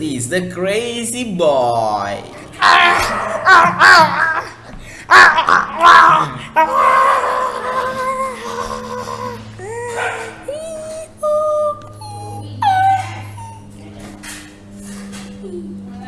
He's the crazy boy.